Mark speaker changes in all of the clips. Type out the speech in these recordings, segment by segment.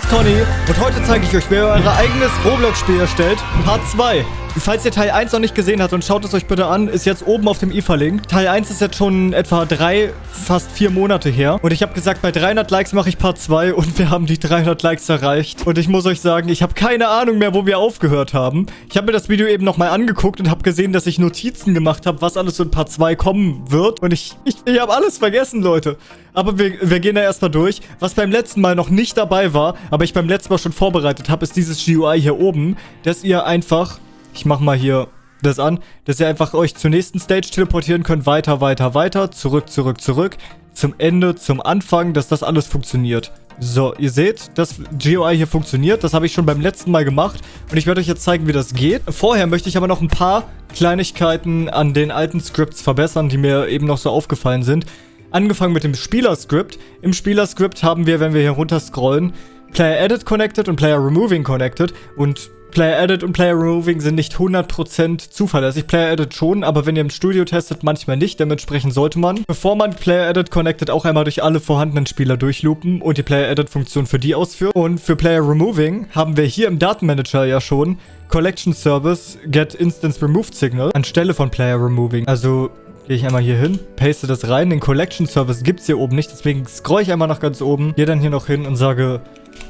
Speaker 1: bin's Conny und heute zeige ich euch, wie ihr euer eigenes Roblox-Spiel erstellt. Part 2. Falls ihr Teil 1 noch nicht gesehen habt und schaut es euch bitte an, ist jetzt oben auf dem i verlinkt. Teil 1 ist jetzt schon etwa drei, fast vier Monate her. Und ich habe gesagt, bei 300 Likes mache ich Part 2 und wir haben die 300 Likes erreicht. Und ich muss euch sagen, ich habe keine Ahnung mehr, wo wir aufgehört haben. Ich habe mir das Video eben nochmal angeguckt und habe gesehen, dass ich Notizen gemacht habe, was alles in Part 2 kommen wird. Und ich, ich, ich habe alles vergessen, Leute. Aber wir, wir gehen da erstmal durch. Was beim letzten Mal noch nicht dabei war, aber ich beim letzten Mal schon vorbereitet habe, ist dieses GUI hier oben, dass ihr einfach ich mach mal hier das an, dass ihr einfach euch zur nächsten Stage teleportieren könnt. Weiter, weiter, weiter. Zurück, zurück, zurück. Zum Ende, zum Anfang, dass das alles funktioniert. So, ihr seht, das GUI hier funktioniert. Das habe ich schon beim letzten Mal gemacht. Und ich werde euch jetzt zeigen, wie das geht. Vorher möchte ich aber noch ein paar Kleinigkeiten an den alten Scripts verbessern, die mir eben noch so aufgefallen sind. Angefangen mit dem Spieler-Script. Im Spieler-Script haben wir, wenn wir hier runter scrollen, Player Edit Connected und Player Removing Connected. Und Player Edit und Player Removing sind nicht 100% zuverlässig. Player Edit schon, aber wenn ihr im Studio testet, manchmal nicht. Dementsprechend sollte man, bevor man Player Edit connected, auch einmal durch alle vorhandenen Spieler durchloopen und die Player Edit Funktion für die ausführen. Und für Player Removing haben wir hier im Datenmanager ja schon Collection Service Get Instance Removed Signal anstelle von Player Removing. Also gehe ich einmal hier hin, paste das rein. Den Collection Service gibt es hier oben nicht, deswegen scroll ich einmal nach ganz oben, gehe dann hier noch hin und sage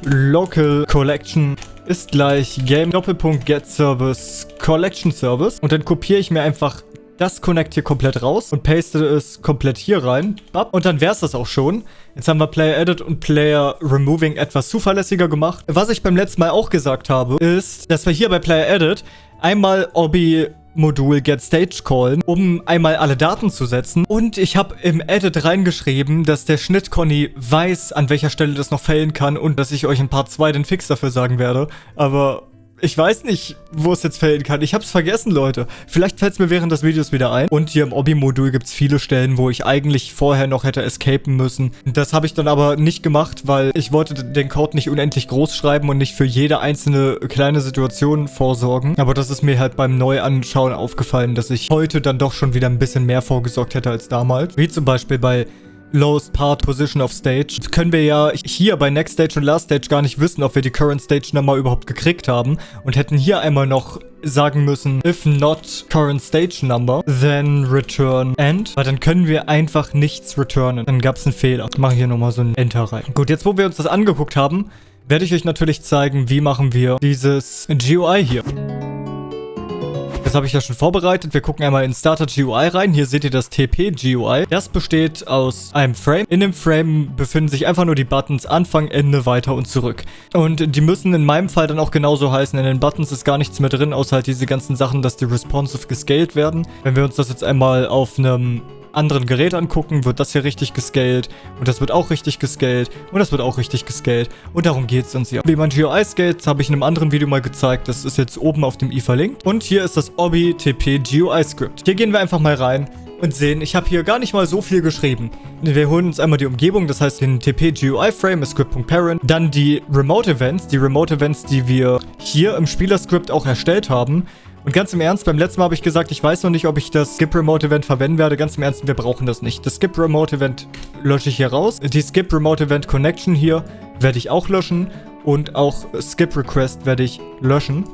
Speaker 1: Local Collection ist gleich Game Doppelpunkt Get Service Collection Service. Und dann kopiere ich mir einfach das Connect hier komplett raus und paste es komplett hier rein. Und dann wäre es das auch schon. Jetzt haben wir Player Edit und Player Removing etwas zuverlässiger gemacht. Was ich beim letzten Mal auch gesagt habe, ist, dass wir hier bei Player Edit einmal Obi Modul callen, um einmal alle Daten zu setzen. Und ich habe im Edit reingeschrieben, dass der Schnitt-Conny weiß, an welcher Stelle das noch fällen kann und dass ich euch in Part 2 den Fix dafür sagen werde. Aber ich weiß nicht, wo es jetzt fällen kann. Ich hab's vergessen, Leute. Vielleicht fällt es mir während des Videos wieder ein. Und hier im Obi-Modul gibt es viele Stellen, wo ich eigentlich vorher noch hätte escapen müssen. Das habe ich dann aber nicht gemacht, weil ich wollte den Code nicht unendlich groß schreiben und nicht für jede einzelne kleine Situation vorsorgen. Aber das ist mir halt beim Neuanschauen aufgefallen, dass ich heute dann doch schon wieder ein bisschen mehr vorgesorgt hätte als damals. Wie zum Beispiel bei Lowest Part Position of Stage. Können wir ja hier bei Next Stage und Last Stage gar nicht wissen, ob wir die Current Stage Nummer überhaupt gekriegt haben. Und hätten hier einmal noch sagen müssen, if not current stage number, then return end. Weil dann können wir einfach nichts returnen. Dann gab es einen Fehler. Ich mache hier nochmal so ein Enter rein. Gut, jetzt wo wir uns das angeguckt haben, werde ich euch natürlich zeigen, wie machen wir dieses GUI hier. Das habe ich ja schon vorbereitet. Wir gucken einmal in Starter GUI rein. Hier seht ihr das TP GUI. Das besteht aus einem Frame. In dem Frame befinden sich einfach nur die Buttons Anfang, Ende, weiter und zurück. Und die müssen in meinem Fall dann auch genauso heißen. In den Buttons ist gar nichts mehr drin, außer halt diese ganzen Sachen, dass die responsive gescaled werden. Wenn wir uns das jetzt einmal auf einem anderen Gerät angucken, wird das hier richtig gescaled und das wird auch richtig gescaled und das wird auch richtig gescaled und darum geht es uns hier. Wie man GUI scaled, habe ich in einem anderen Video mal gezeigt, das ist jetzt oben auf dem i verlinkt und hier ist das Obi TP GUI Script. Hier gehen wir einfach mal rein und sehen, ich habe hier gar nicht mal so viel geschrieben. Wir holen uns einmal die Umgebung, das heißt den TP GUI Frame Script.parent, dann die Remote Events, die Remote Events, die wir hier im Spielerscript auch erstellt haben. Und ganz im Ernst, beim letzten Mal habe ich gesagt, ich weiß noch nicht, ob ich das Skip Remote Event verwenden werde. Ganz im Ernst, wir brauchen das nicht. Das Skip Remote Event lösche ich hier raus. Die Skip Remote Event Connection hier werde ich auch löschen. Und auch Skip Request werde ich löschen.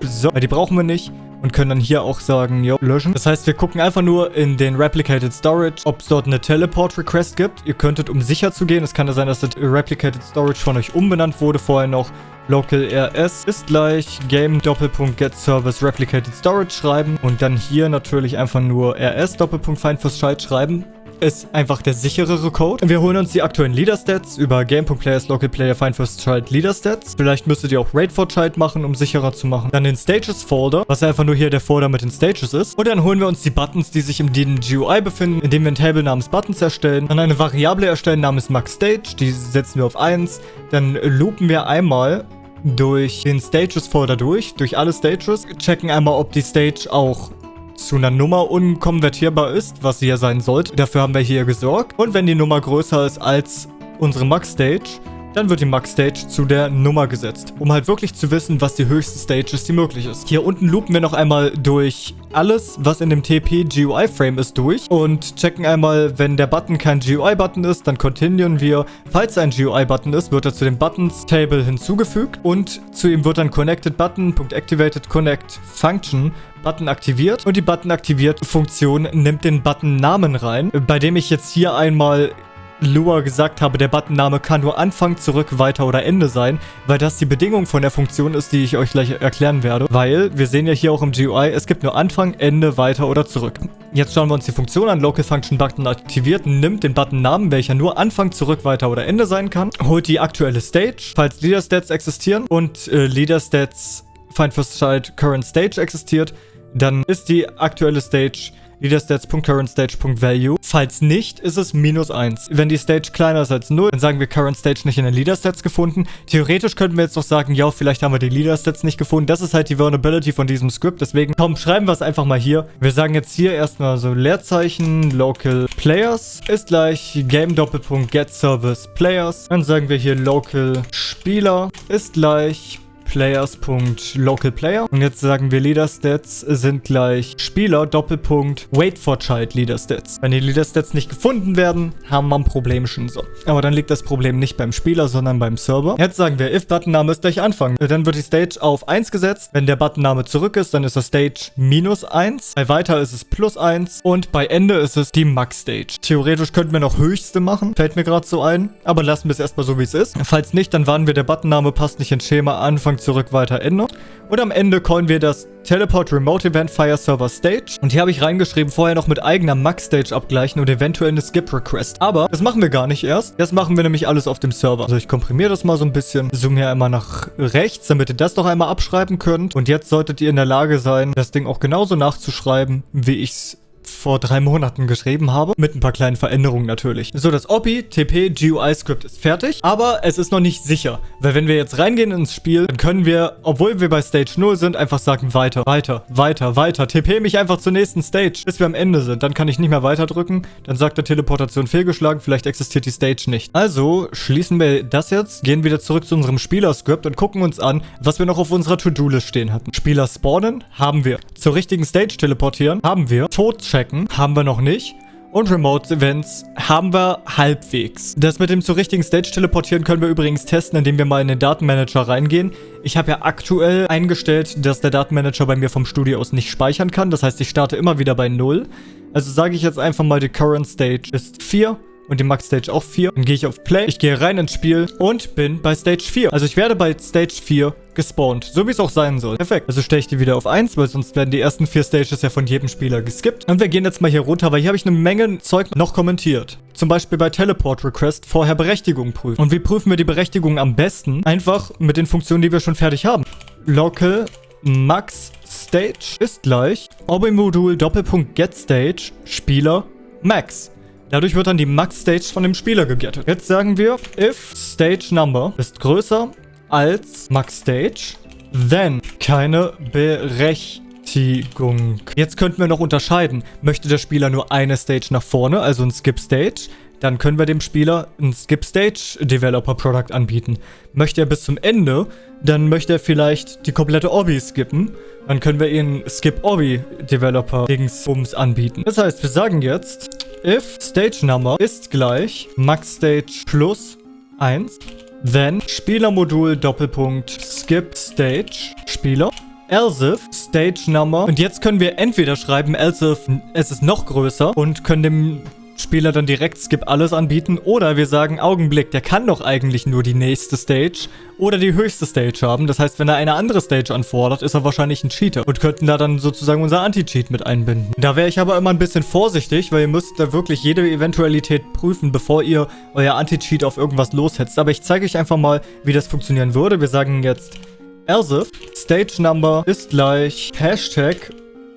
Speaker 1: So, die brauchen wir nicht und können dann hier auch sagen, jo, löschen. Das heißt, wir gucken einfach nur in den Replicated Storage, ob es dort eine Teleport Request gibt. Ihr könntet, um sicher zu gehen, es kann ja sein, dass das Replicated Storage von euch umbenannt wurde vorher noch, Local RS ist gleich Game Doppelpunkt Get Service Replicated Storage schreiben und dann hier natürlich einfach nur RS Doppelpunkt Find for schreiben ist einfach der sicherere Code. Wir holen uns die aktuellen Leader Stats über Game.players Local Player Find First Child Leader Stats. Vielleicht müsstet ihr auch Raid for Child machen, um sicherer zu machen. Dann den Stages Folder, was einfach nur hier der Folder mit den Stages ist. Und dann holen wir uns die Buttons, die sich im GUI befinden, indem wir ein Table namens Buttons erstellen. Dann eine Variable erstellen namens Max Stage, die setzen wir auf 1. Dann loopen wir einmal durch den Stages Folder durch, durch alle Stages, checken einmal, ob die Stage auch zu einer Nummer unkonvertierbar ist, was sie ja sein sollte. Dafür haben wir hier gesorgt. Und wenn die Nummer größer ist als unsere Max-Stage, dann wird die Max Stage zu der Nummer gesetzt, um halt wirklich zu wissen, was die höchste Stage ist, die möglich ist. Hier unten loopen wir noch einmal durch alles, was in dem TP GUI Frame ist, durch und checken einmal, wenn der Button kein GUI-Button ist, dann continuen wir. Falls ein GUI-Button ist, wird er zu dem Buttons Table hinzugefügt und zu ihm wird dann Connected Button, Activated Connect Function Button aktiviert und die Button aktiviert Funktion nimmt den Button Namen rein, bei dem ich jetzt hier einmal Lua gesagt habe, der Buttonname kann nur Anfang, zurück, weiter oder Ende sein, weil das die Bedingung von der Funktion ist, die ich euch gleich erklären werde. Weil, wir sehen ja hier auch im GUI, es gibt nur Anfang, Ende, weiter oder zurück. Jetzt schauen wir uns die Funktion an. Local Function Button aktiviert, nimmt den Buttonnamen, welcher nur Anfang, zurück, weiter oder Ende sein kann, holt die aktuelle Stage, falls Leader Stats existieren und äh, Leader Stats Find First Child Current Stage existiert, dann ist die aktuelle Stage leaderstats.currentstage.value. Falls nicht, ist es minus 1. Wenn die Stage kleiner ist als 0, dann sagen wir Current Stage nicht in den Leaderstats gefunden. Theoretisch könnten wir jetzt noch sagen, ja, vielleicht haben wir die Leaderstats nicht gefunden. Das ist halt die Vulnerability von diesem Script. Deswegen, komm, schreiben wir es einfach mal hier. Wir sagen jetzt hier erstmal so Leerzeichen, Local Players ist gleich Game Doppelpunkt Get. Dann sagen wir hier Local Spieler ist gleich players.localplayer. Und jetzt sagen wir Leader Stats sind gleich Spieler Doppelpunkt Wait for Child Leader. Wenn die Leader Stats nicht gefunden werden, haben wir ein Problem schon so. Aber dann liegt das Problem nicht beim Spieler, sondern beim Server. Jetzt sagen wir if Buttonname ist gleich Anfang. Dann wird die Stage auf 1 gesetzt. Wenn der Buttonname zurück ist, dann ist das Stage minus 1. Bei weiter ist es plus 1. Und bei Ende ist es die Max Stage. Theoretisch könnten wir noch höchste machen. Fällt mir gerade so ein. Aber lassen wir es erstmal so, wie es ist. Falls nicht, dann warten wir, der Buttonname passt nicht ins Schema. Anfang zurück, weiter, Ende. Und am Ende callen wir das Teleport Remote Event Fire Server Stage. Und hier habe ich reingeschrieben, vorher noch mit eigener Max Stage abgleichen und eventuell eine Skip Request. Aber das machen wir gar nicht erst. Das machen wir nämlich alles auf dem Server. Also ich komprimiere das mal so ein bisschen. Zoom hier einmal nach rechts, damit ihr das noch einmal abschreiben könnt. Und jetzt solltet ihr in der Lage sein, das Ding auch genauso nachzuschreiben, wie ich es vor drei Monaten geschrieben habe. Mit ein paar kleinen Veränderungen natürlich. So, das OPI TP GUI Script ist fertig, aber es ist noch nicht sicher. Weil wenn wir jetzt reingehen ins Spiel, dann können wir, obwohl wir bei Stage 0 sind, einfach sagen weiter, weiter, weiter, weiter. TP mich einfach zur nächsten Stage, bis wir am Ende sind. Dann kann ich nicht mehr weiter drücken. Dann sagt der Teleportation fehlgeschlagen, vielleicht existiert die Stage nicht. Also schließen wir das jetzt, gehen wieder zurück zu unserem Spieler-Script und gucken uns an, was wir noch auf unserer To-Do-List stehen hatten. Spieler spawnen, haben wir. Zur richtigen Stage teleportieren, haben wir. Tod checken, haben wir noch nicht. Und Remote Events haben wir halbwegs. Das mit dem zur richtigen Stage teleportieren können wir übrigens testen, indem wir mal in den Datenmanager reingehen. Ich habe ja aktuell eingestellt, dass der Datenmanager bei mir vom Studio aus nicht speichern kann. Das heißt, ich starte immer wieder bei 0. Also sage ich jetzt einfach mal, die Current Stage ist 4 und die Max Stage auch 4. Dann gehe ich auf Play, ich gehe rein ins Spiel und bin bei Stage 4. Also ich werde bei Stage 4 gespawnt, so wie es auch sein soll. Perfekt. Also stelle ich die wieder auf 1, weil sonst werden die ersten vier Stages ja von jedem Spieler geskippt. Und wir gehen jetzt mal hier runter, weil hier habe ich eine Menge Zeug noch kommentiert. Zum Beispiel bei Teleport Request vorher Berechtigung prüfen. Und wie prüfen wir die Berechtigung am besten? Einfach mit den Funktionen, die wir schon fertig haben. Local Max Stage ist gleich Obi-Modul Doppelpunkt Get Stage Spieler Max. Dadurch wird dann die Max-Stage von dem Spieler gegettet. Jetzt sagen wir, if Stage Number ist größer als Max-Stage, then keine Berechtigung. Jetzt könnten wir noch unterscheiden. Möchte der Spieler nur eine Stage nach vorne, also ein Skip-Stage, dann können wir dem Spieler ein Skip Stage Developer Product anbieten. Möchte er bis zum Ende, dann möchte er vielleicht die komplette Obby skippen. Dann können wir ihn Skip Obby Developer Dingsbums anbieten. Das heißt, wir sagen jetzt, if Stage Number ist gleich Max Stage plus 1, then Spielermodul Doppelpunkt Skip Stage Spieler else if Stage Number. Und jetzt können wir entweder schreiben, else if es ist noch größer und können dem Spieler dann direkt Skip alles anbieten. Oder wir sagen, Augenblick, der kann doch eigentlich nur die nächste Stage oder die höchste Stage haben. Das heißt, wenn er eine andere Stage anfordert, ist er wahrscheinlich ein Cheater und könnten da dann sozusagen unser Anti-Cheat mit einbinden. Da wäre ich aber immer ein bisschen vorsichtig, weil ihr müsst da wirklich jede Eventualität prüfen, bevor ihr euer Anti-Cheat auf irgendwas loshetzt. Aber ich zeige euch einfach mal, wie das funktionieren würde. Wir sagen jetzt else Stage Number ist gleich Hashtag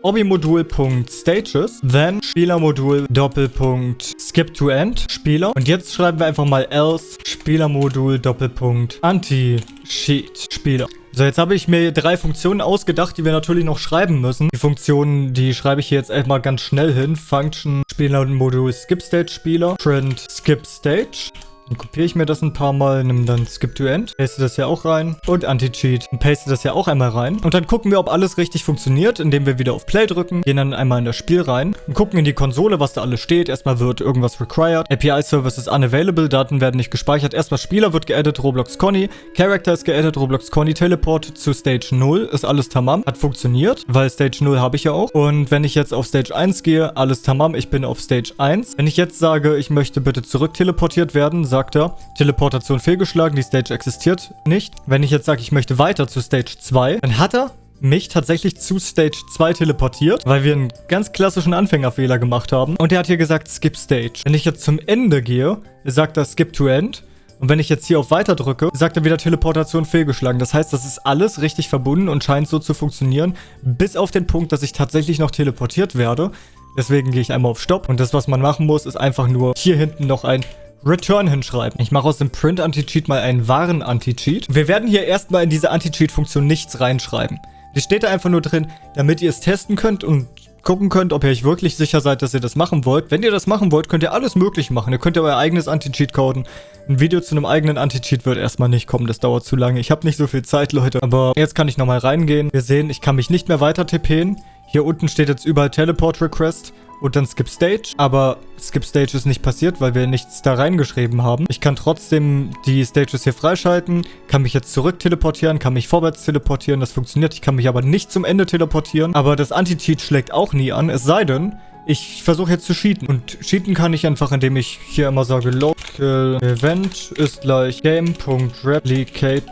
Speaker 1: Obi-Modul.Stages, then Spielermodul Doppelpunkt Skip to End Spieler. Und jetzt schreiben wir einfach mal else Spielermodul Doppelpunkt Anti-Sheet Spieler. So, jetzt habe ich mir drei Funktionen ausgedacht, die wir natürlich noch schreiben müssen. Die Funktionen, die schreibe ich hier jetzt erstmal ganz schnell hin. Function Spielermodul Skip Stage Spieler, Print Skip Stage Dann kopiere ich mir das ein paar Mal, nimm dann Skip to End, paste das hier auch rein und Anti-Cheat und paste das hier auch einmal rein. Und dann gucken wir, ob alles richtig funktioniert, indem wir wieder auf Play drücken, gehen dann einmal in das Spiel rein und gucken in die Konsole, was da alles steht. Erstmal wird irgendwas required, API Service ist unavailable, Daten werden nicht gespeichert. Erstmal Spieler wird geedit, Roblox Conny, Character ist geedit, Roblox Conny, Teleport zu Stage 0, ist alles tamam, hat funktioniert, weil Stage 0 habe ich ja auch. Und wenn ich jetzt auf Stage 1 gehe, alles tamam, ich bin auf Stage 1. Wenn ich jetzt sage, ich möchte bitte zurück teleportiert werden, sagt er, Teleportation fehlgeschlagen, die Stage existiert nicht. Wenn ich jetzt sage, ich möchte weiter zu Stage 2, dann hat er mich tatsächlich zu Stage 2 teleportiert, weil wir einen ganz klassischen Anfängerfehler gemacht haben. Und er hat hier gesagt, Skip Stage. Wenn ich jetzt zum Ende gehe, sagt er Skip to End. Und wenn ich jetzt hier auf Weiter drücke, sagt er wieder Teleportation fehlgeschlagen. Das heißt, das ist alles richtig verbunden und scheint so zu funktionieren, bis auf den Punkt, dass ich tatsächlich noch teleportiert werde. Deswegen gehe ich einmal auf Stopp. Und das, was man machen muss, ist einfach nur hier hinten noch ein Return hinschreiben. Ich mache aus dem Print Anti-Cheat mal einen wahren Anti-Cheat. Wir werden hier erstmal in diese Anti-Cheat-Funktion nichts reinschreiben. Die steht da einfach nur drin, damit ihr es testen könnt und gucken könnt, ob ihr euch wirklich sicher seid, dass ihr das machen wollt. Wenn ihr das machen wollt, könnt ihr alles möglich machen. Ihr könnt ja euer eigenes Anti-Cheat coden. Ein Video zu einem eigenen Anti-Cheat wird erstmal nicht kommen, das dauert zu lange. Ich habe nicht so viel Zeit, Leute. Aber jetzt kann ich nochmal reingehen. Wir sehen, ich kann mich nicht mehr weiter tippen. Hier unten steht jetzt überall Teleport Request und dann Skip Stage. Aber Skip Stage ist nicht passiert, weil wir nichts da reingeschrieben haben. Ich kann trotzdem die Stages hier freischalten, kann mich jetzt zurück teleportieren, kann mich vorwärts teleportieren. Das funktioniert. Ich kann mich aber nicht zum Ende teleportieren. Aber das Anti-Cheat schlägt auch nie an. Es sei denn, ich versuche jetzt zu cheaten. Und cheaten kann ich einfach, indem ich hier immer sage, local event ist gleich game.replicate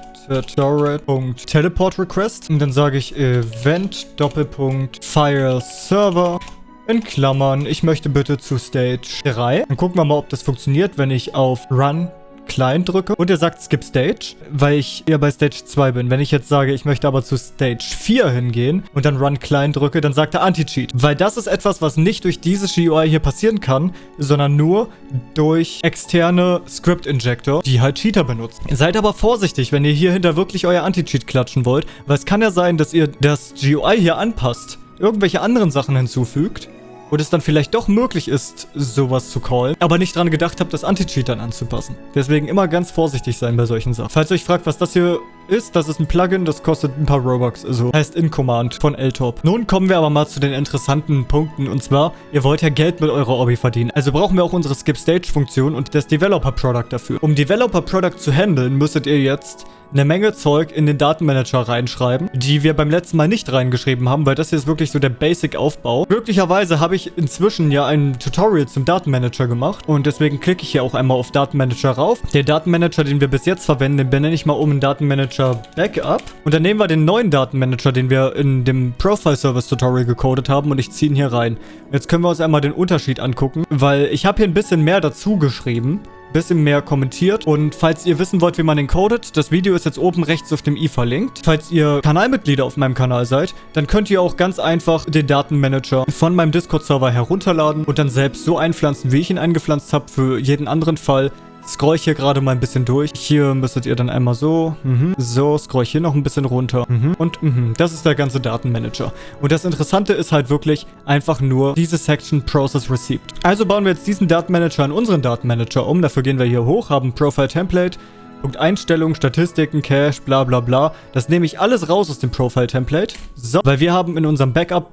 Speaker 1: Request und dann sage ich Event Doppelpunkt File Server in Klammern, ich möchte bitte zu Stage 3. Dann gucken wir mal, ob das funktioniert, wenn ich auf Run Client drücke und er sagt Skip Stage, weil ich eher bei Stage 2 bin. Wenn ich jetzt sage, ich möchte aber zu Stage 4 hingehen und dann Run Client drücke, dann sagt er Anti-Cheat. Weil das ist etwas, was nicht durch dieses GUI hier passieren kann, sondern nur durch externe Script-Injector, die halt Cheater benutzen. Seid aber vorsichtig, wenn ihr hier hinter wirklich euer Anti-Cheat klatschen wollt, weil es kann ja sein, dass ihr das GUI hier anpasst irgendwelche anderen Sachen hinzufügt und es dann vielleicht doch möglich ist, sowas zu callen, aber nicht dran gedacht habt, das Anti-Cheat dann anzupassen. Deswegen immer ganz vorsichtig sein bei solchen Sachen. Falls ihr euch fragt, was das hier ist, das ist ein Plugin, das kostet ein paar Robux, also heißt In-Command von LTOP. Nun kommen wir aber mal zu den interessanten Punkten und zwar, ihr wollt ja Geld mit eurer Obby verdienen, also brauchen wir auch unsere Skip-Stage-Funktion und das Developer-Product dafür. Um Developer-Product zu handeln, müsstet ihr jetzt eine Menge Zeug in den Datenmanager reinschreiben, die wir beim letzten Mal nicht reingeschrieben haben, weil das hier ist wirklich so der Basic-Aufbau. Glücklicherweise habe ich inzwischen ja ein Tutorial zum Datenmanager gemacht und deswegen klicke ich hier auch einmal auf Datenmanager rauf. Der Datenmanager, den wir bis jetzt verwenden, den benenne ich mal um in Datenmanager Backup. Und dann nehmen wir den neuen Datenmanager, den wir in dem Profile Service Tutorial gecodet haben und ich ziehe ihn hier rein. Jetzt können wir uns einmal den Unterschied angucken, weil ich habe hier ein bisschen mehr dazu geschrieben bisschen mehr kommentiert. Und falls ihr wissen wollt, wie man den codet, das Video ist jetzt oben rechts auf dem i verlinkt. Falls ihr Kanalmitglieder auf meinem Kanal seid, dann könnt ihr auch ganz einfach den Datenmanager von meinem Discord-Server herunterladen und dann selbst so einpflanzen, wie ich ihn eingepflanzt habe, für jeden anderen Fall scroll ich hier gerade mal ein bisschen durch. Hier müsstet ihr dann einmal so, mhm, so, scroll ich hier noch ein bisschen runter. Mhm, und mhm, das ist der ganze Datenmanager. Und das Interessante ist halt wirklich einfach nur diese Section Process Receipt. Also bauen wir jetzt diesen Datenmanager in unseren Datenmanager um. Dafür gehen wir hier hoch, haben Profile Template, Punkt Einstellungen, Statistiken, Cache, bla bla bla. Das nehme ich alles raus aus dem Profile Template. So, weil wir haben in unserem Backup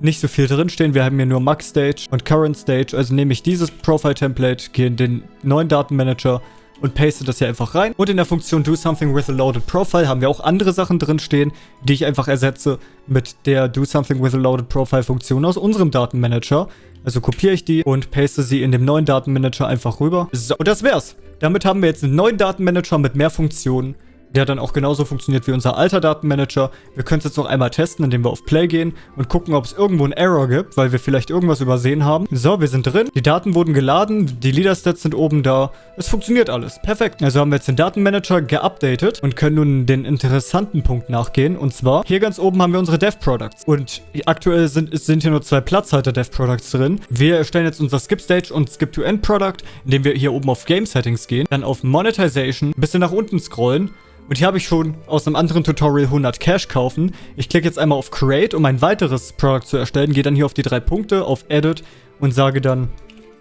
Speaker 1: nicht so viel drinstehen. Wir haben hier nur Max Stage und Current Stage. Also nehme ich dieses Profile-Template, gehe in den neuen Datenmanager und paste das hier einfach rein. Und in der Funktion Do Something with a Loaded Profile haben wir auch andere Sachen drinstehen, die ich einfach ersetze mit der Do Something with a Loaded Profile Funktion aus unserem Datenmanager. Also kopiere ich die und paste sie in dem neuen Datenmanager einfach rüber. So, und das wär's. Damit haben wir jetzt einen neuen Datenmanager mit mehr Funktionen der dann auch genauso funktioniert wie unser alter Datenmanager. Wir können es jetzt noch einmal testen, indem wir auf Play gehen und gucken, ob es irgendwo einen Error gibt, weil wir vielleicht irgendwas übersehen haben. So, wir sind drin. Die Daten wurden geladen, die Leader-Stats sind oben da. Es funktioniert alles. Perfekt. Also haben wir jetzt den Datenmanager geupdatet und können nun den interessanten Punkt nachgehen. Und zwar, hier ganz oben haben wir unsere Dev-Products. Und aktuell sind, sind hier nur zwei Platzhalter-Dev-Products drin. Wir erstellen jetzt unser Skip-Stage und Skip-to-End-Product, indem wir hier oben auf Game-Settings gehen, dann auf Monetization, ein bisschen nach unten scrollen und hier habe ich schon aus einem anderen Tutorial 100 Cash kaufen. Ich klicke jetzt einmal auf Create, um ein weiteres Product zu erstellen. Gehe dann hier auf die drei Punkte, auf Edit und sage dann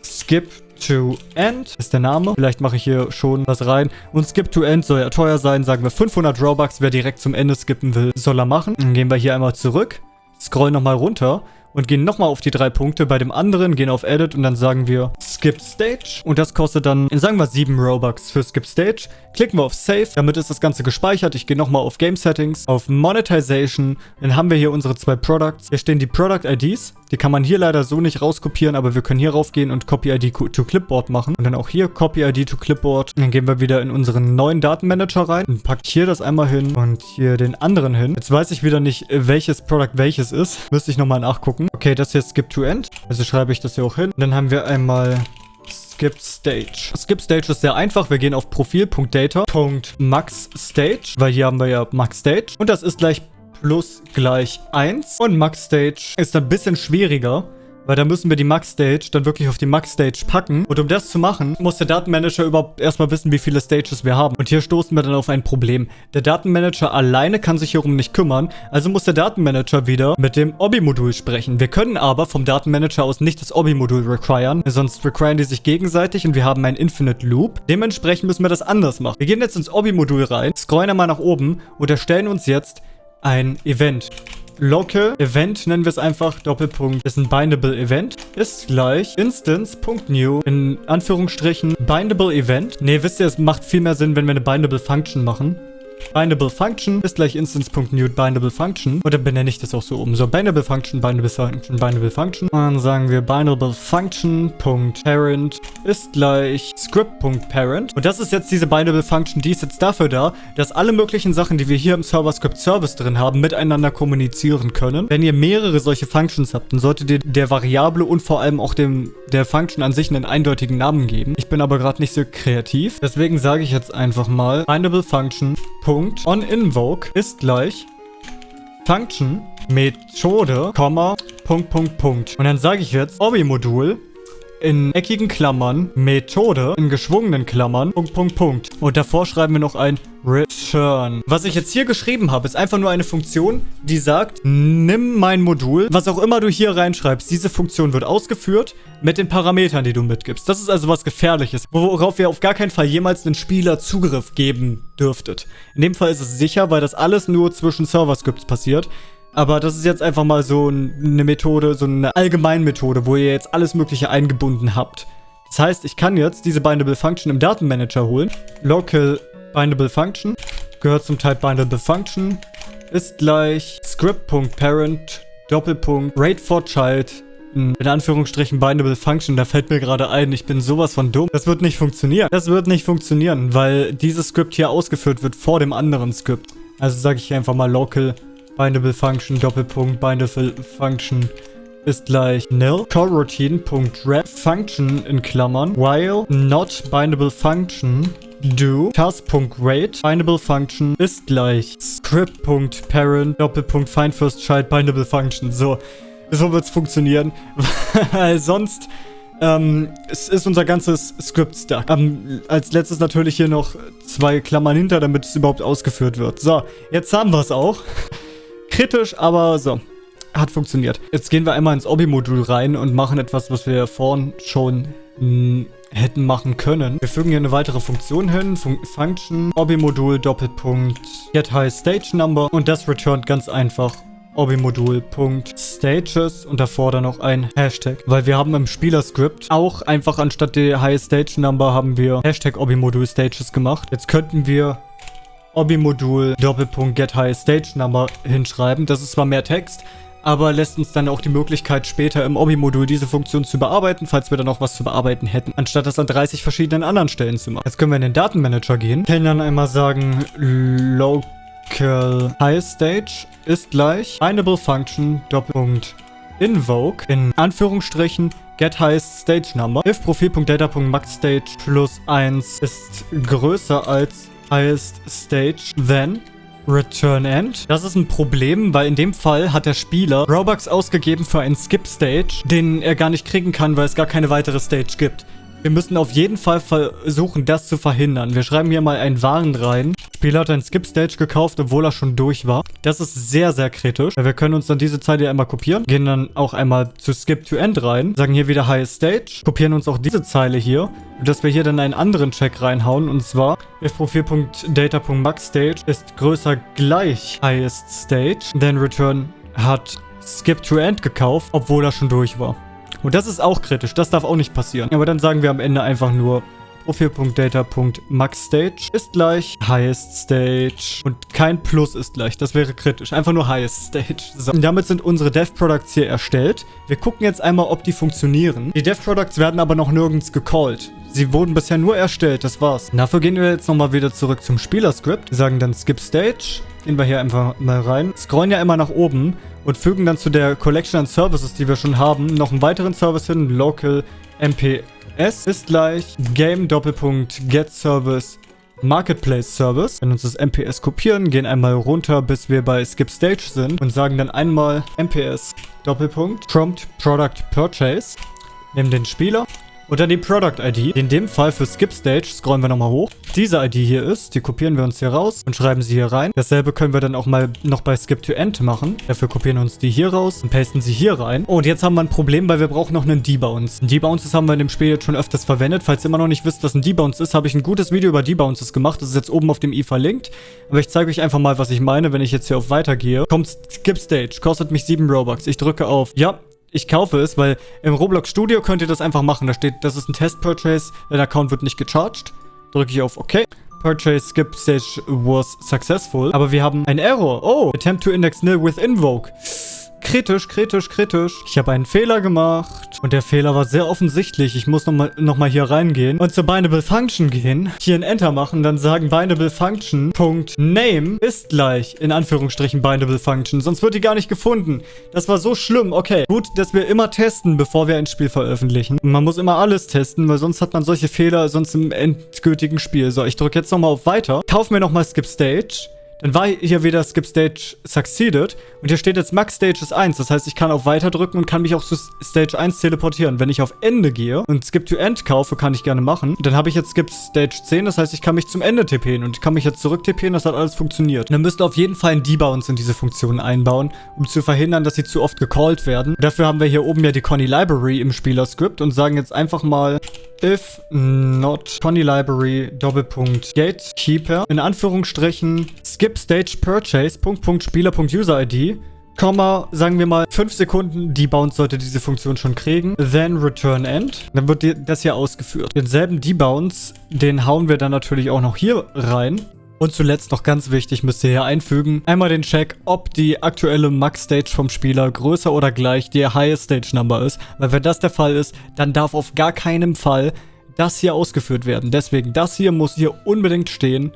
Speaker 1: Skip to End ist der Name. Vielleicht mache ich hier schon was rein. Und Skip to End soll ja teuer sein. Sagen wir 500 Robux. Wer direkt zum Ende skippen will, soll er machen. Dann gehen wir hier einmal zurück. Scrollen nochmal runter und gehen nochmal auf die drei Punkte. Bei dem anderen gehen auf Edit und dann sagen wir Skip Stage. Und das kostet dann, sagen wir 7 Robux für Skip Stage. Klicken wir auf Save. Damit ist das Ganze gespeichert. Ich gehe nochmal auf Game Settings, auf Monetization. Dann haben wir hier unsere zwei Products. Hier stehen die Product IDs. Die kann man hier leider so nicht rauskopieren, aber wir können hier raufgehen und Copy ID to Clipboard machen. Und dann auch hier Copy ID to Clipboard. Dann gehen wir wieder in unseren neuen Datenmanager rein und packt hier das einmal hin und hier den anderen hin. Jetzt weiß ich wieder nicht, welches Product welches ist. Müsste ich nochmal nachgucken. Okay, das hier ist Skip to End. Also schreibe ich das hier auch hin. Und dann haben wir einmal Skip Stage. Skip Stage ist sehr einfach. Wir gehen auf Profil.data.maxStage, weil hier haben wir ja MaxStage. Und das ist gleich plus gleich 1. Und Max Stage ist ein bisschen schwieriger. Weil da müssen wir die Max Stage dann wirklich auf die Max Stage packen. Und um das zu machen, muss der Datenmanager überhaupt erstmal wissen, wie viele Stages wir haben. Und hier stoßen wir dann auf ein Problem. Der Datenmanager alleine kann sich hierum nicht kümmern. Also muss der Datenmanager wieder mit dem Obi-Modul sprechen. Wir können aber vom Datenmanager aus nicht das Obi-Modul requiren. Sonst requiren die sich gegenseitig und wir haben einen Infinite Loop. Dementsprechend müssen wir das anders machen. Wir gehen jetzt ins Obi-Modul rein, scrollen einmal nach oben und erstellen uns jetzt ein Event. Local Event nennen wir es einfach. Doppelpunkt ist ein Bindable Event. Ist gleich Instance.new in Anführungsstrichen Bindable Event. Ne, wisst ihr, es macht viel mehr Sinn, wenn wir eine Bindable Function machen. Bindable Function ist gleich Instance.new Bindable Function. Und dann benenne ich das auch so um. So, Bindable Function, Bindable Function, Bindable Function. Und dann sagen wir Bindable Function.parent ist gleich Script.parent. Und das ist jetzt diese Bindable Function, die ist jetzt dafür da, dass alle möglichen Sachen, die wir hier im Server-Script Service drin haben, miteinander kommunizieren können. Wenn ihr mehrere solche Functions habt, dann solltet ihr der Variable und vor allem auch dem der Function an sich einen eindeutigen Namen geben. Ich bin aber gerade nicht so kreativ. Deswegen sage ich jetzt einfach mal Bindable Function Punkt on invoke ist gleich Function Methode, Punkt, Punkt, Punkt. Und dann sage ich jetzt Obi-Modul in eckigen Klammern, Methode in geschwungenen Klammern, Punkt, Punkt, Punkt. Und davor schreiben wir noch ein Return. Was ich jetzt hier geschrieben habe, ist einfach nur eine Funktion, die sagt, nimm mein Modul, was auch immer du hier reinschreibst, diese Funktion wird ausgeführt mit den Parametern, die du mitgibst. Das ist also was Gefährliches, worauf ihr auf gar keinen Fall jemals einen Spieler Zugriff geben dürftet. In dem Fall ist es sicher, weil das alles nur zwischen Server-Scripts passiert. Aber das ist jetzt einfach mal so eine Methode, so eine Allgemeinmethode, wo ihr jetzt alles mögliche eingebunden habt. Das heißt, ich kann jetzt diese Bindable Function im Datenmanager holen. Local Bindable Function gehört zum Type Bindable Function. Ist gleich script.parent Doppelpunkt rate for child in Anführungsstrichen Bindable Function. Da fällt mir gerade ein, ich bin sowas von dumm. Das wird nicht funktionieren. Das wird nicht funktionieren, weil dieses Skript hier ausgeführt wird vor dem anderen Skript. Also sage ich einfach mal local bindable function Doppelpunkt bindable function ist gleich nil. Coroutine.ref function in Klammern while not bindable function do task.rate bindable function ist gleich script.parent Doppelpunkt find first child bindable function. So, so wird's funktionieren, weil sonst ähm, es ist unser ganzes Script stuck. Ähm, als letztes natürlich hier noch zwei Klammern hinter, damit es überhaupt ausgeführt wird. So, jetzt haben wir es auch. Kritisch, aber so. Hat funktioniert. Jetzt gehen wir einmal ins Obi-Modul rein und machen etwas, was wir vorhin schon hätten machen können. Wir fügen hier eine weitere Funktion hin. Fun Function, Obi-Modul, Doppelpunkt, get high stage number. Und das returnt ganz einfach Obi-Modul.stages und davor dann noch ein Hashtag. Weil wir haben im Spielerscript auch einfach anstatt der High Stage Number haben wir Hashtag Obi-Modul Stages gemacht. Jetzt könnten wir Obi-Modul Doppelpunkt Get High Stage Number hinschreiben. Das ist zwar mehr Text, aber lässt uns dann auch die Möglichkeit später im Obi-Modul diese Funktion zu bearbeiten, falls wir dann noch was zu bearbeiten hätten, anstatt das an 30 verschiedenen anderen Stellen zu machen. Jetzt können wir in den Datenmanager gehen, können dann einmal sagen local high stage ist gleich bindable function Doppelpunkt invoke in Anführungsstrichen get highest stage number if profil.data.maxstage plus 1 ist größer als highest stage, then Return End. Das ist ein Problem, weil in dem Fall hat der Spieler Robux ausgegeben für einen Skip Stage, den er gar nicht kriegen kann, weil es gar keine weitere Stage gibt. Wir müssen auf jeden Fall versuchen, das zu verhindern. Wir schreiben hier mal einen Warn rein. Spieler hat ein Skip-Stage gekauft, obwohl er schon durch war. Das ist sehr, sehr kritisch. Wir können uns dann diese Zeile einmal kopieren, gehen dann auch einmal zu Skip to End rein, sagen hier wieder Highest Stage, kopieren uns auch diese Zeile hier, dass wir hier dann einen anderen Check reinhauen und zwar if Profil.data.maxStage ist größer gleich Highest Stage, then return hat Skip to End gekauft, obwohl er schon durch war. Und das ist auch kritisch, das darf auch nicht passieren. Aber dann sagen wir am Ende einfach nur Profil.data.maxStage ist gleich Highest Stage und kein Plus ist gleich. Das wäre kritisch. Einfach nur Highest Stage. So. Und damit sind unsere Dev Products hier erstellt. Wir gucken jetzt einmal, ob die funktionieren. Die Dev Products werden aber noch nirgends gecallt. Sie wurden bisher nur erstellt, das war's. Dafür gehen wir jetzt nochmal wieder zurück zum Spielerscript. Wir sagen dann Skip Stage. Gehen wir hier einfach mal rein. Scrollen ja immer nach oben und fügen dann zu der Collection an Services, die wir schon haben, noch einen weiteren Service hin, Local MPS ist gleich Game Doppelpunkt Get Service Marketplace Service. Wenn uns das MPS kopieren, gehen einmal runter, bis wir bei Skip Stage sind und sagen dann einmal MPS Doppelpunkt Prompt Product Purchase. Nehmen den Spieler und dann die Product ID. In dem Fall für Skip Stage scrollen wir nochmal hoch. Diese ID hier ist, die kopieren wir uns hier raus und schreiben sie hier rein. Dasselbe können wir dann auch mal noch bei Skip to End machen. Dafür kopieren wir uns die hier raus und pasten sie hier rein. Und jetzt haben wir ein Problem, weil wir brauchen noch einen Debounce. Ein Debounces haben wir in dem Spiel jetzt schon öfters verwendet. Falls ihr immer noch nicht wisst, was ein Debounce ist, habe ich ein gutes Video über Debounces gemacht. Das ist jetzt oben auf dem i verlinkt. Aber ich zeige euch einfach mal, was ich meine, wenn ich jetzt hier auf Weiter gehe. Kommt Skip Stage, kostet mich 7 Robux. Ich drücke auf Ja, ich kaufe es, weil im Roblox Studio könnt ihr das einfach machen. Da steht, das ist ein Test-Purchase, dein Account wird nicht gecharged. Drücke ich auf OK. Purchase skip stage was successful. Aber wir haben ein Error. Oh, attempt to index nil with invoke. Kritisch, kritisch, kritisch. Ich habe einen Fehler gemacht. Und der Fehler war sehr offensichtlich. Ich muss nochmal noch mal hier reingehen und zur Bindable Function gehen. Hier ein Enter machen, dann sagen Bindable Function Name ist gleich, in Anführungsstrichen, Bindable Function. Sonst wird die gar nicht gefunden. Das war so schlimm. Okay, gut, dass wir immer testen, bevor wir ein Spiel veröffentlichen. man muss immer alles testen, weil sonst hat man solche Fehler sonst im endgültigen Spiel. So, ich drücke jetzt nochmal auf Weiter. Kauf mir nochmal Skip Stage. Dann war hier wieder Skip Stage Succeeded. Und hier steht jetzt Max Stage ist 1. Das heißt, ich kann auf Weiter drücken und kann mich auch zu Stage 1 teleportieren. Wenn ich auf Ende gehe und Skip to End kaufe, kann ich gerne machen. Dann habe ich jetzt Skip Stage 10. Das heißt, ich kann mich zum Ende tippen und ich kann mich jetzt zurück tippen. Das hat alles funktioniert. Und dann müsst ihr auf jeden Fall ein Debounce in diese Funktion einbauen, um zu verhindern, dass sie zu oft gecallt werden. Dafür haben wir hier oben ja die Conny Library im Spielerscript und sagen jetzt einfach mal if not Conny Library Doppelpunkt Gatekeeper in Anführungsstrichen skip stage purchase Punkt Punkt Spieler Punkt User ID Komma, sagen wir mal 5 Sekunden Debounce sollte diese Funktion schon kriegen. Then return end. Dann wird das hier ausgeführt. Denselben Debounce, den hauen wir dann natürlich auch noch hier rein. Und zuletzt noch ganz wichtig, müsst ihr hier einfügen, einmal den Check, ob die aktuelle Max-Stage vom Spieler größer oder gleich der Highest Stage Number ist. Weil wenn das der Fall ist, dann darf auf gar keinen Fall das hier ausgeführt werden. Deswegen, das hier muss hier unbedingt stehen.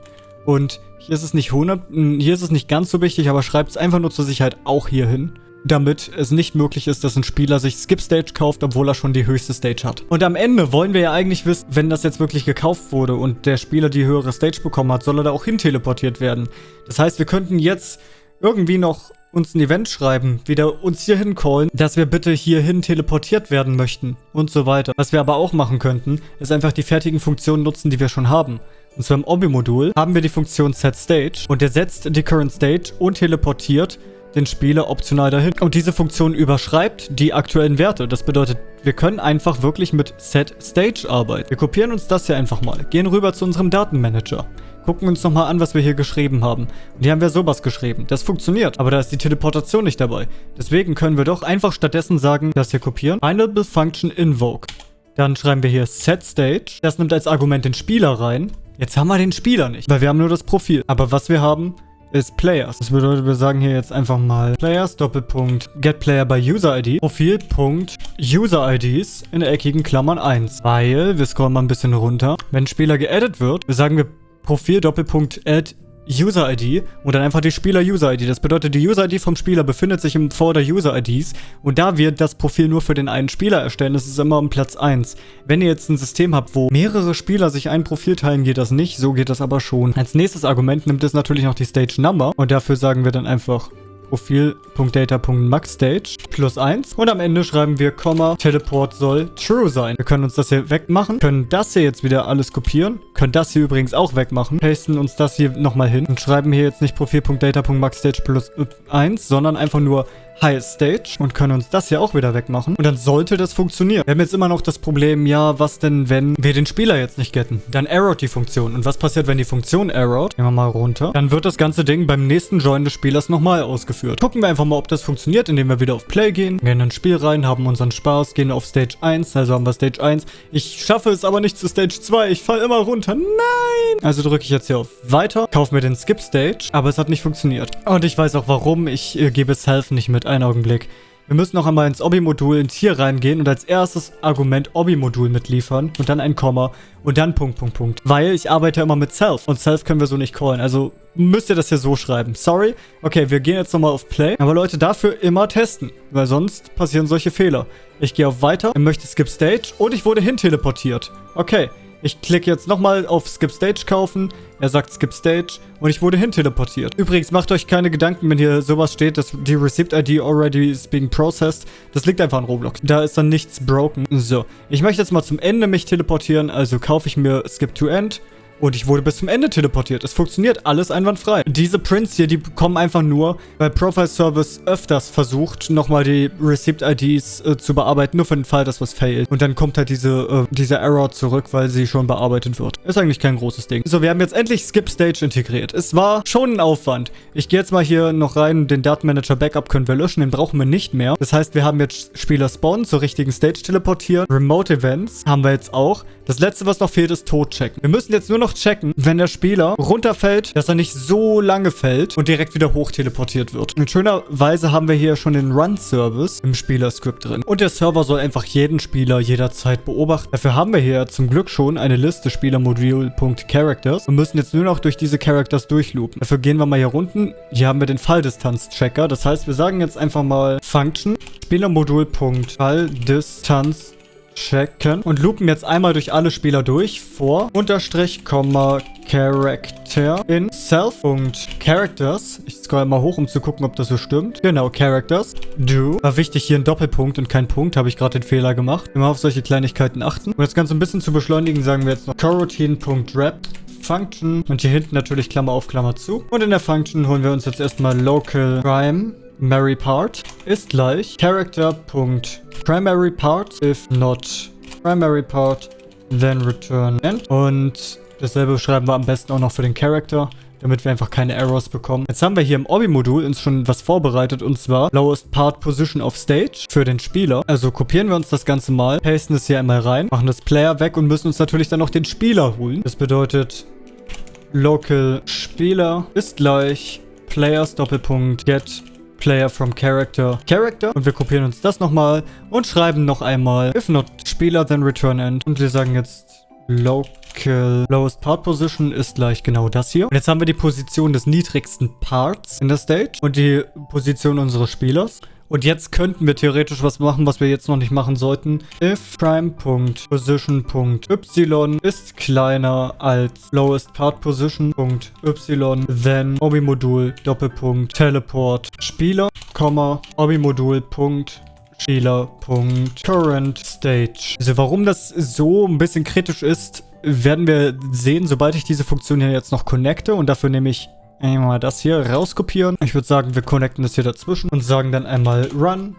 Speaker 1: Und hier ist es nicht 100, hm, hier ist es nicht ganz so wichtig, aber schreibt es einfach nur zur Sicherheit auch hier hin damit es nicht möglich ist, dass ein Spieler sich Skip Stage kauft, obwohl er schon die höchste Stage hat. Und am Ende wollen wir ja eigentlich wissen, wenn das jetzt wirklich gekauft wurde und der Spieler die höhere Stage bekommen hat, soll er da auch hin teleportiert werden. Das heißt, wir könnten jetzt irgendwie noch uns ein Event schreiben, wieder uns hier hincallen, dass wir bitte hierhin teleportiert werden möchten und so weiter. Was wir aber auch machen könnten, ist einfach die fertigen Funktionen nutzen, die wir schon haben. Und zwar im Obi-Modul haben wir die Funktion Set Stage und der setzt die Current Stage und teleportiert den Spieler optional dahin. Und diese Funktion überschreibt die aktuellen Werte. Das bedeutet, wir können einfach wirklich mit Set Stage arbeiten. Wir kopieren uns das hier einfach mal, gehen rüber zu unserem Datenmanager, gucken uns nochmal an, was wir hier geschrieben haben. Und hier haben wir sowas geschrieben. Das funktioniert, aber da ist die Teleportation nicht dabei. Deswegen können wir doch einfach stattdessen sagen, das hier kopieren. Finable Function Invoke. Dann schreiben wir hier Set Stage. Das nimmt als Argument den Spieler rein. Jetzt haben wir den Spieler nicht, weil wir haben nur das Profil. Aber was wir haben, ist Players. Das bedeutet, wir sagen hier jetzt einfach mal Players, Doppelpunkt, Get Player by User ID, Profil, Punkt, User IDs in eckigen Klammern 1. Weil, wir scrollen mal ein bisschen runter, wenn Spieler geaddet wird, sagen wir Profil, Doppelpunkt, Add User-ID und dann einfach die Spieler-User-ID. Das bedeutet, die User-ID vom Spieler befindet sich im Vor der User-IDs und da wir das Profil nur für den einen Spieler erstellen, das ist immer um Platz 1. Wenn ihr jetzt ein System habt, wo mehrere Spieler sich ein Profil teilen, geht das nicht, so geht das aber schon. Als nächstes Argument nimmt es natürlich noch die Stage Number und dafür sagen wir dann einfach Profil.data.maxstage plus 1 und am Ende schreiben wir, Komma, Teleport soll true sein. Wir können uns das hier wegmachen, können das hier jetzt wieder alles kopieren, können das hier übrigens auch wegmachen, pasten uns das hier nochmal hin und schreiben hier jetzt nicht Profil.data.maxstage plus 1, sondern einfach nur Highest Stage und können uns das hier auch wieder wegmachen. Und dann sollte das funktionieren. Wir haben jetzt immer noch das Problem, ja, was denn, wenn wir den Spieler jetzt nicht getten? Dann errort die Funktion. Und was passiert, wenn die Funktion errort? Gehen wir mal runter. Dann wird das ganze Ding beim nächsten Join des Spielers nochmal ausgeführt. Gucken wir einfach mal, ob das funktioniert, indem wir wieder auf Play gehen, gehen in ein Spiel rein, haben unseren Spaß, gehen auf Stage 1, also haben wir Stage 1. Ich schaffe es aber nicht zu Stage 2. Ich falle immer runter. Nein! Also drücke ich jetzt hier auf Weiter, kaufe mir den Skip Stage, aber es hat nicht funktioniert. Und ich weiß auch warum. Ich äh, gebe Self nicht mit einen Augenblick. Wir müssen noch einmal ins Obi-Modul ins hier reingehen und als erstes Argument Obi-Modul mitliefern und dann ein Komma und dann Punkt, Punkt, Punkt. Weil ich arbeite immer mit Self und Self können wir so nicht callen. Also müsst ihr das hier so schreiben. Sorry. Okay, wir gehen jetzt nochmal auf Play. Aber Leute, dafür immer testen, weil sonst passieren solche Fehler. Ich gehe auf Weiter, ich möchte Skip Stage und ich wurde hin teleportiert. Okay, ich klicke jetzt nochmal auf Skip Stage kaufen. Er sagt Skip Stage und ich wurde hin teleportiert. Übrigens, macht euch keine Gedanken, wenn hier sowas steht, dass die Receipt ID already is being processed. Das liegt einfach an Roblox. Da ist dann nichts broken. So, ich möchte jetzt mal zum Ende mich teleportieren, also kaufe ich mir Skip to End und ich wurde bis zum Ende teleportiert. Es funktioniert alles einwandfrei. Diese Prints hier, die kommen einfach nur, weil Profile Service öfters versucht, nochmal die Receipt-IDs äh, zu bearbeiten, nur für den Fall, dass was failt. Und dann kommt halt diese, äh, diese Error zurück, weil sie schon bearbeitet wird. Ist eigentlich kein großes Ding. So, wir haben jetzt endlich Skip Stage integriert. Es war schon ein Aufwand. Ich gehe jetzt mal hier noch rein. Den Datenmanager Backup können wir löschen. Den brauchen wir nicht mehr. Das heißt, wir haben jetzt Spieler spawnen, zur richtigen Stage teleportieren. Remote Events haben wir jetzt auch. Das letzte, was noch fehlt, ist Tod checken. Wir müssen jetzt nur noch checken, wenn der Spieler runterfällt, dass er nicht so lange fällt und direkt wieder hoch teleportiert wird. In schöner Weise haben wir hier schon den Run-Service im Spielerscript drin. Und der Server soll einfach jeden Spieler jederzeit beobachten. Dafür haben wir hier zum Glück schon eine Liste Spielermodul.characters und müssen jetzt nur noch durch diese Characters durchloopen. Dafür gehen wir mal hier unten. Hier haben wir den Falldistanz-Checker. Das heißt, wir sagen jetzt einfach mal Function Spielermodul.Falldistanz checken und loopen jetzt einmal durch alle Spieler durch. Vor, Unterstrich, Komma, Character in Self.Characters. Ich scroll mal hoch, um zu gucken, ob das so stimmt. Genau, Characters. Do. War wichtig, hier ein Doppelpunkt und kein Punkt. Habe ich gerade den Fehler gemacht. Immer auf solche Kleinigkeiten achten. Um das Ganze ein bisschen zu beschleunigen, sagen wir jetzt noch coroutine.wrap. Function und hier hinten natürlich Klammer auf, Klammer zu. Und in der Function holen wir uns jetzt erstmal local prime Mary Part ist gleich Character.primary part if not primary part then return end und dasselbe schreiben wir am besten auch noch für den Character damit wir einfach keine Errors bekommen. Jetzt haben wir hier im Obi-Modul uns schon was vorbereitet und zwar Lowest Part Position of Stage für den Spieler. Also kopieren wir uns das Ganze mal, pasten es hier einmal rein, machen das Player weg und müssen uns natürlich dann noch den Spieler holen. Das bedeutet Local Spieler ist gleich Players Doppelpunkt Get Player from Character Character. Und wir kopieren uns das nochmal und schreiben noch einmal if not Spieler, then return end. Und wir sagen jetzt local lowest part position ist gleich genau das hier. Und jetzt haben wir die Position des niedrigsten Parts in der Stage und die Position unseres Spielers. Und jetzt könnten wir theoretisch was machen, was wir jetzt noch nicht machen sollten. If prime.position.y ist kleiner als lowest part position.y, then Obi-Modul Doppelpunkt Teleport Spieler, Obi-Modul Spieler.current stage. Also warum das so ein bisschen kritisch ist, werden wir sehen, sobald ich diese Funktion hier jetzt noch connecte und dafür nehme ich einmal das hier rauskopieren. Ich würde sagen, wir connecten das hier dazwischen und sagen dann einmal run.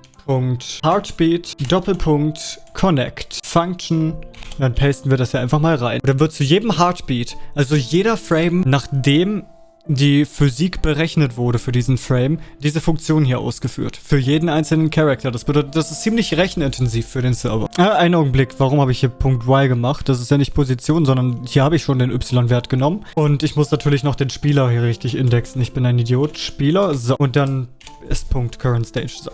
Speaker 1: Doppelpunkt, Connect, Function. Dann pasten wir das ja einfach mal rein. Und dann wird zu jedem Heartbeat, also jeder Frame, nachdem die Physik berechnet wurde für diesen Frame, diese Funktion hier ausgeführt. Für jeden einzelnen Charakter. Das bedeutet, das ist ziemlich rechenintensiv für den Server. Äh, einen Augenblick, warum habe ich hier Punkt Y gemacht? Das ist ja nicht Position, sondern hier habe ich schon den Y-Wert genommen. Und ich muss natürlich noch den Spieler hier richtig indexen. Ich bin ein Idiot. Spieler. So. Und dann ist Punkt Current Stage. So.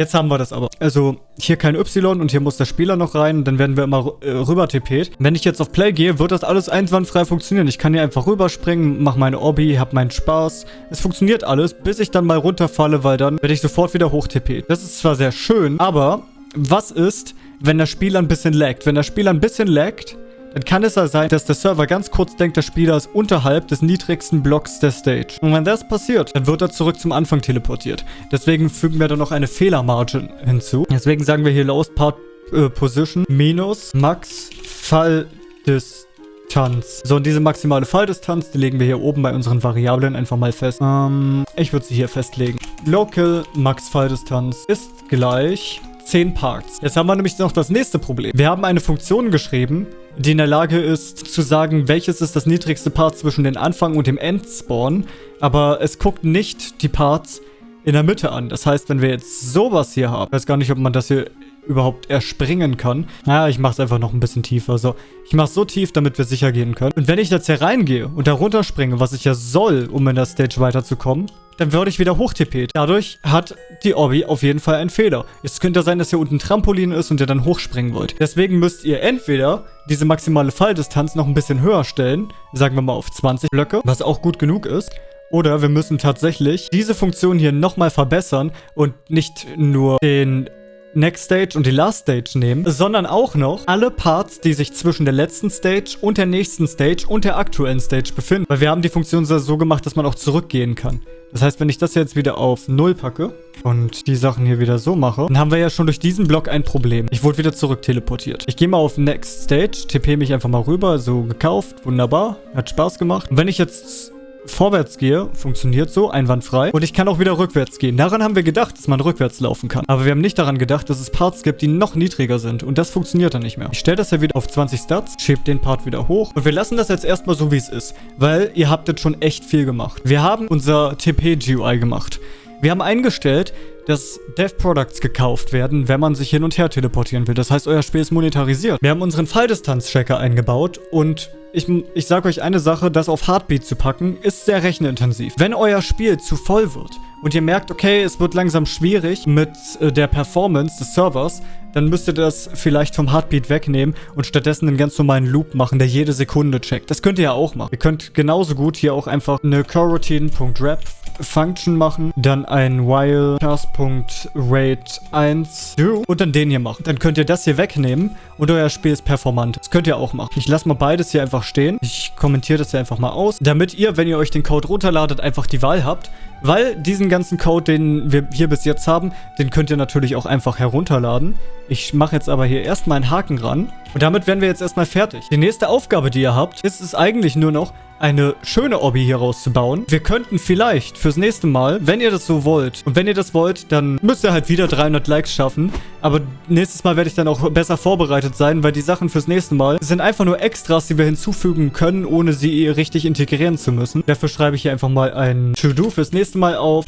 Speaker 1: Jetzt haben wir das aber. Also hier kein Y und hier muss der Spieler noch rein. Dann werden wir immer äh, rüber TP't. Wenn ich jetzt auf Play gehe, wird das alles einwandfrei funktionieren. Ich kann hier einfach rüberspringen, mache meine Obby, habe meinen Spaß. Es funktioniert alles, bis ich dann mal runterfalle, weil dann werde ich sofort wieder hoch TP't. Das ist zwar sehr schön, aber was ist, wenn der Spieler ein bisschen laggt? Wenn der Spieler ein bisschen laggt, dann kann es ja sein, dass der Server ganz kurz denkt, der Spieler ist unterhalb des niedrigsten Blocks der Stage. Und wenn das passiert, dann wird er zurück zum Anfang teleportiert. Deswegen fügen wir da noch eine Fehlermargin hinzu. Deswegen sagen wir hier Lowest Part äh, Position minus Max Falldistanz. So, und diese maximale Falldistanz, die legen wir hier oben bei unseren Variablen einfach mal fest. Ähm, ich würde sie hier festlegen. Local Max Falldistanz ist gleich 10 Parts. Jetzt haben wir nämlich noch das nächste Problem. Wir haben eine Funktion geschrieben, die in der Lage ist zu sagen, welches ist das niedrigste Part zwischen dem Anfang und dem Endspawn, aber es guckt nicht die Parts in der Mitte an. Das heißt, wenn wir jetzt sowas hier haben, ich weiß gar nicht, ob man das hier überhaupt erspringen kann. Naja, ich mache es einfach noch ein bisschen tiefer. So, ich mache es so tief, damit wir sicher gehen können. Und wenn ich jetzt hier reingehe und da runterspringe, was ich ja soll, um in der Stage weiterzukommen, dann würde ich wieder hochtippet. Dadurch hat die Obby auf jeden Fall einen Fehler. Es könnte sein, dass hier unten ein Trampolin ist und ihr dann hochspringen wollt. Deswegen müsst ihr entweder diese maximale Falldistanz noch ein bisschen höher stellen, sagen wir mal auf 20 Blöcke, was auch gut genug ist. Oder wir müssen tatsächlich diese Funktion hier nochmal verbessern und nicht nur den Next Stage und die Last Stage nehmen, sondern auch noch alle Parts, die sich zwischen der letzten Stage und der nächsten Stage und der aktuellen Stage befinden. Weil wir haben die Funktion so gemacht, dass man auch zurückgehen kann. Das heißt, wenn ich das jetzt wieder auf 0 packe und die Sachen hier wieder so mache, dann haben wir ja schon durch diesen Block ein Problem. Ich wurde wieder zurück teleportiert. Ich gehe mal auf Next Stage, TP mich einfach mal rüber, so gekauft, wunderbar, hat Spaß gemacht. Und wenn ich jetzt vorwärts gehe, funktioniert so, einwandfrei. Und ich kann auch wieder rückwärts gehen. Daran haben wir gedacht, dass man rückwärts laufen kann. Aber wir haben nicht daran gedacht, dass es Parts gibt, die noch niedriger sind. Und das funktioniert dann nicht mehr. Ich stelle das ja wieder auf 20 Stats, schiebe den Part wieder hoch. Und wir lassen das jetzt erstmal so, wie es ist. Weil ihr habt jetzt schon echt viel gemacht. Wir haben unser TP-GUI gemacht. Wir haben eingestellt, dass Dev Products gekauft werden, wenn man sich hin und her teleportieren will. Das heißt, euer Spiel ist monetarisiert. Wir haben unseren Falldistanz-Tracker eingebaut und ich, ich sage euch eine Sache, das auf Heartbeat zu packen, ist sehr rechenintensiv. Wenn euer Spiel zu voll wird und ihr merkt, okay, es wird langsam schwierig mit äh, der Performance des Servers, dann müsst ihr das vielleicht vom Heartbeat wegnehmen und stattdessen einen ganz normalen Loop machen, der jede Sekunde checkt. Das könnt ihr ja auch machen. Ihr könnt genauso gut hier auch einfach eine coroutine.rap Function machen, dann ein while task.rate1 do und dann den hier machen. Dann könnt ihr das hier wegnehmen und euer Spiel ist performant. Das könnt ihr auch machen. Ich lasse mal beides hier einfach stehen. Ich kommentiere das hier einfach mal aus, damit ihr, wenn ihr euch den Code runterladet, einfach die Wahl habt. Weil diesen ganzen Code, den wir hier bis jetzt haben, den könnt ihr natürlich auch einfach herunterladen. Ich mache jetzt aber hier erstmal einen Haken ran. Und damit wären wir jetzt erstmal fertig. Die nächste Aufgabe, die ihr habt, ist es eigentlich nur noch, eine schöne Obby hier rauszubauen. Wir könnten vielleicht fürs nächste Mal, wenn ihr das so wollt, und wenn ihr das wollt, dann müsst ihr halt wieder 300 Likes schaffen. Aber nächstes Mal werde ich dann auch besser vorbereitet sein, weil die Sachen fürs nächste Mal sind einfach nur Extras, die wir hinzufügen können, ohne sie richtig integrieren zu müssen. Dafür schreibe ich hier einfach mal ein To-Do fürs nächste Mal auf.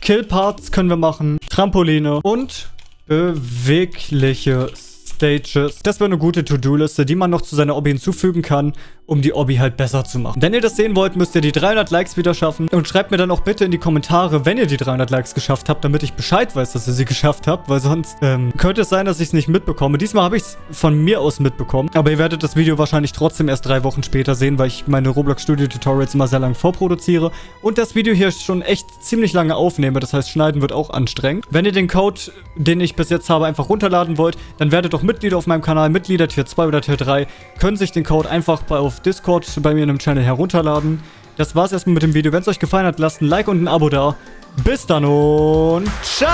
Speaker 1: Kill-Parts können wir machen, Trampoline und bewegliche Stages. Das wäre eine gute To-Do-Liste, die man noch zu seiner Obby hinzufügen kann, um die Obby halt besser zu machen. Wenn ihr das sehen wollt, müsst ihr die 300 Likes wieder schaffen. Und schreibt mir dann auch bitte in die Kommentare, wenn ihr die 300 Likes geschafft habt, damit ich Bescheid weiß, dass ihr sie geschafft habt, weil sonst ähm, könnte es sein, dass ich es nicht mitbekomme. Diesmal habe ich es von mir aus mitbekommen, aber ihr werdet das Video wahrscheinlich trotzdem erst drei Wochen später sehen, weil ich meine Roblox Studio Tutorials immer sehr lange vorproduziere und das Video hier schon echt ziemlich lange aufnehme. Das heißt, schneiden wird auch anstrengend. Wenn ihr den Code, den ich bis jetzt habe, einfach runterladen wollt, dann werdet doch Mitglieder auf meinem Kanal, Mitglieder Tier 2 oder Tier 3, können sich den Code einfach bei, Discord bei mir in dem Channel herunterladen. Das war's erstmal mit dem Video. Wenn es euch gefallen hat, lasst ein Like und ein Abo da. Bis dann und ciao!